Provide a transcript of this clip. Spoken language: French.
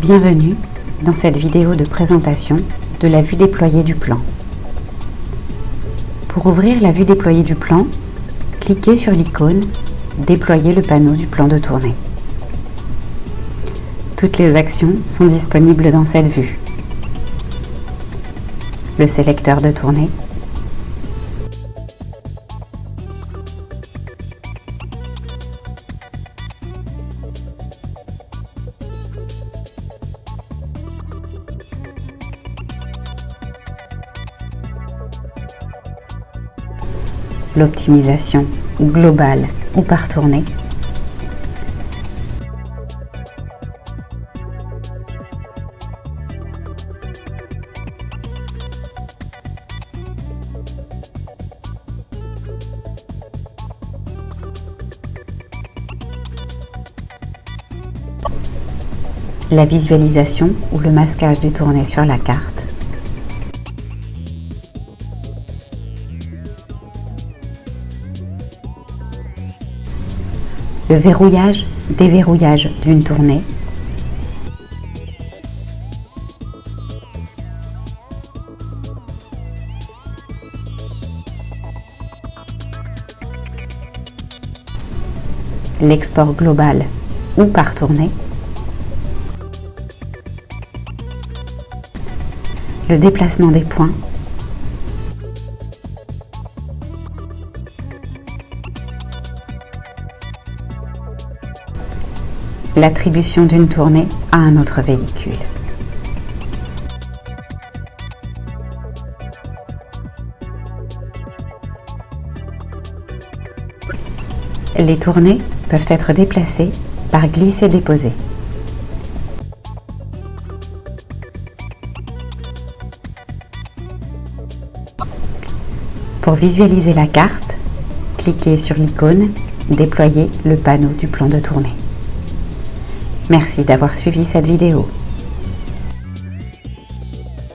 Bienvenue dans cette vidéo de présentation de la vue déployée du plan. Pour ouvrir la vue déployée du plan, cliquez sur l'icône Déployer le panneau du plan de tournée. Toutes les actions sont disponibles dans cette vue. Le sélecteur de tournée, l'optimisation globale ou par tournée, la visualisation ou le masquage des tournées sur la carte, le verrouillage, déverrouillage d'une tournée, l'export global ou par tournée, le déplacement des points, l'attribution d'une tournée à un autre véhicule. Les tournées peuvent être déplacées par glisser-déposer. Pour visualiser la carte, cliquez sur l'icône Déployer le panneau du plan de tournée. Merci d'avoir suivi cette vidéo.